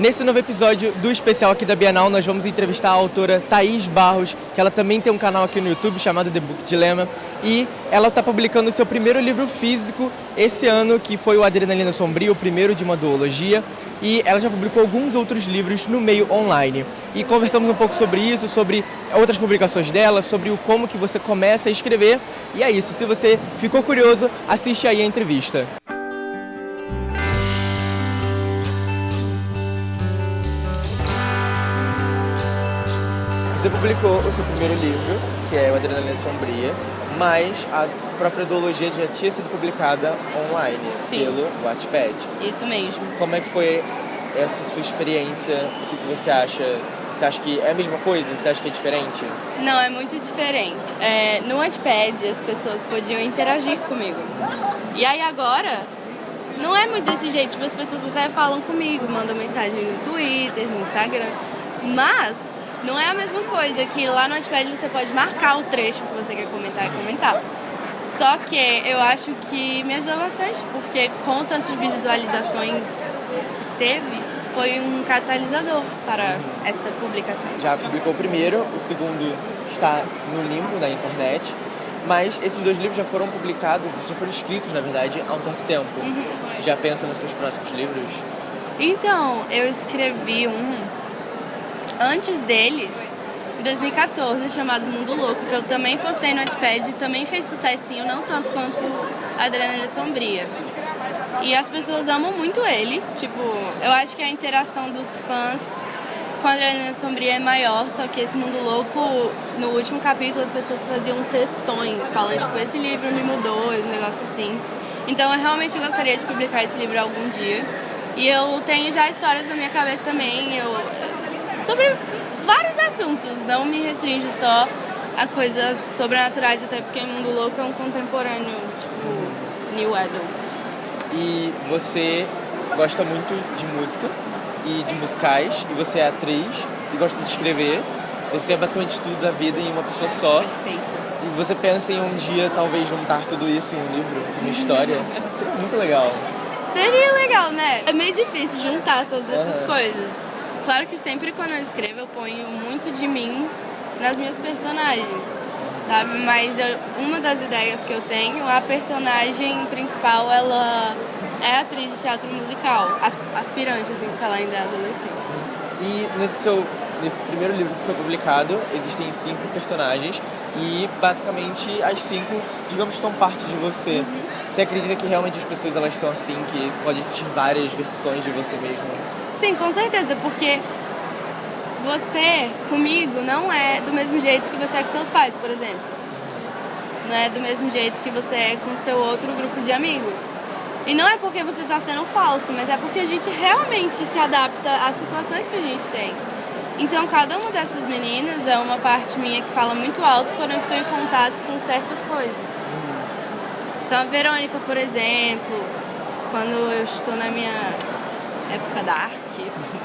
Nesse novo episódio do especial aqui da Bienal, nós vamos entrevistar a autora Thaís Barros, que ela também tem um canal aqui no YouTube chamado The Book Dilemma, e ela está publicando o seu primeiro livro físico esse ano, que foi o Adrenalina Sombria, o primeiro de uma duologia, e ela já publicou alguns outros livros no meio online. E conversamos um pouco sobre isso, sobre outras publicações dela, sobre o como que você começa a escrever, e é isso. Se você ficou curioso, assiste aí a entrevista. Você publicou o seu primeiro livro, que é o Adrenalina Sombria, mas a própria duologia já tinha sido publicada online Sim. pelo Wattpad. Isso mesmo. Como é que foi essa sua experiência? O que, que você acha? Você acha que é a mesma coisa? Você acha que é diferente? Não, é muito diferente. É, no Wattpad as pessoas podiam interagir comigo. E aí agora, não é muito desse jeito. Tipo, as pessoas até falam comigo, mandam mensagem no Twitter, no Instagram. Mas não é a mesma coisa que lá no Wattpad você pode marcar o trecho que você quer comentar e comentar. Só que eu acho que me ajudou bastante, porque com tantas visualizações que teve, foi um catalisador para esta publicação. Já publicou o primeiro, o segundo está no limbo da internet, mas esses dois livros já foram publicados, já foram escritos, na verdade, há um certo tempo. Você já pensa nos seus próximos livros? Então, eu escrevi um antes deles, em 2014, chamado Mundo Louco, que eu também postei no Wattpad e também fez sucessinho, não tanto quanto Adrenalina Sombria. E as pessoas amam muito ele, tipo, eu acho que a interação dos fãs com a Adrenalina Sombria é maior, só que esse Mundo Louco, no último capítulo, as pessoas faziam textões, falando, tipo, esse livro me mudou, esse negócio assim. Então eu realmente gostaria de publicar esse livro algum dia. E eu tenho já histórias na minha cabeça também, eu, sobre vários assuntos, não me restringe só a coisas sobrenaturais, até porque Mundo Louco é um contemporâneo, tipo, New Adult. E você gosta muito de música e de musicais, e você é atriz e gosta de escrever. Você é basicamente tudo da vida em uma pessoa só. Perfeito. E você pensa em um dia talvez juntar tudo isso em um livro, em uma história? Seria muito legal. Seria legal, né? É meio difícil juntar todas essas Aham. coisas. Claro que sempre quando eu escrevo eu ponho muito de mim nas minhas personagens, sabe? Mas eu- uma das ideias que eu tenho, a personagem principal, ela é atriz de teatro musical, as- aspirante, assim, porque ela ainda é adolescente. E nesse seu nesse primeiro livro que foi publicado, existem cinco personagens e basicamente as cinco, digamos que são parte de você. Você acredita que realmente as pessoas elas são assim, que pode existir várias versões de você mesmo? Sim, com certeza, porque você comigo não é do mesmo jeito que você é com seus pais, por exemplo. Não é do mesmo jeito que você é com seu outro grupo de amigos. E não é porque você está sendo falso, mas é porque a gente realmente se adapta às situações que a gente tem. Então, cada uma dessas meninas é uma parte minha que fala muito alto quando eu estou em contato com certa coisa. Então, a Verônica, por exemplo, quando eu estou na minha época dark,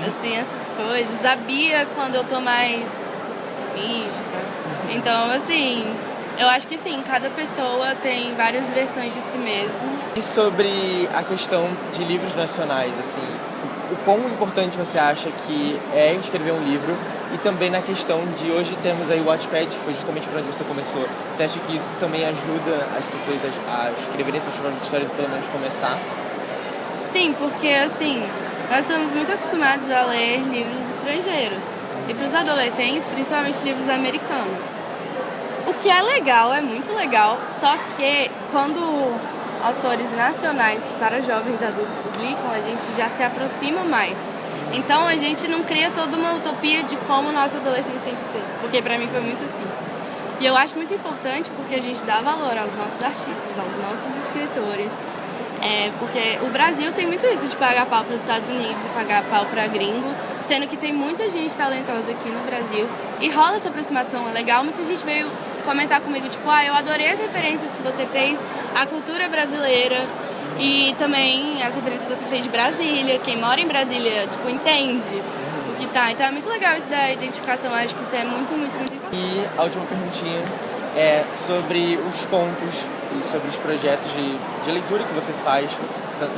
assim, essas coisas. A Bia, quando eu tô mais mística. Então, assim, eu acho que sim, cada pessoa tem várias versões de si mesmo. E sobre a questão de livros nacionais, assim, o quão importante você acha que é escrever um livro e também na questão de hoje temos aí o Wattpad, que foi justamente por onde você começou. Você acha que isso também ajuda as pessoas a, a escreverem suas próprias histórias e pelo menos começar? Sim, porque assim, nós estamos muito acostumados a ler livros estrangeiros. E para os adolescentes, principalmente livros americanos. O que é legal, é muito legal, só que quando autores nacionais para jovens adultos publicam, a gente já se aproxima mais. Então a gente não cria toda uma utopia de como nossa adolescência tem que ser, porque para mim foi muito assim. E eu acho muito importante porque a gente dá valor aos nossos artistas, aos nossos escritores. É, porque o Brasil tem muito isso de pagar pau para os Estados Unidos e pagar pau para gringo, sendo que tem muita gente talentosa aqui no Brasil e rola essa aproximação, é legal. Muita gente veio comentar comigo, tipo, ah, eu adorei as referências que você fez à cultura brasileira e também as referências que você fez de Brasília. Quem mora em Brasília, tipo, entende o que tá. Então é muito legal isso da identificação, acho que isso é muito, muito, muito importante. E a última perguntinha é sobre os contos e sobre os projetos de, de leitura que você faz.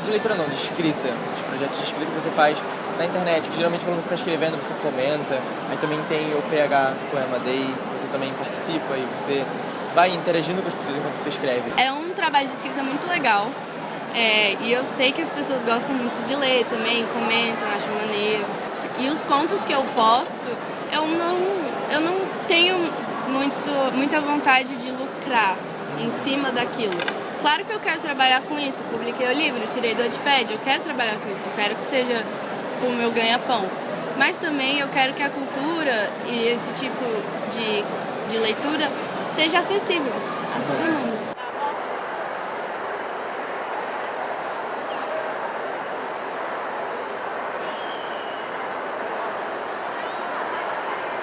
De leitura não, de escrita. Os projetos de escrita que você faz na internet, que geralmente quando você está escrevendo você comenta, aí também tem o PH Poema Day, você também participa e você vai interagindo com as pessoas enquanto você escreve. É um trabalho de escrita muito legal. É, e eu sei que as pessoas gostam muito de ler também, comentam, acham maneiro. E os contos que eu posto, eu não, eu não tenho muito, muita vontade de lucrar em cima daquilo. Claro que eu quero trabalhar com isso. Publiquei o livro, tirei do Wattpad, eu quero trabalhar com isso. Eu quero que seja tipo, o meu ganha-pão. Mas também eu quero que a cultura e esse tipo de, de leitura seja acessível a todo.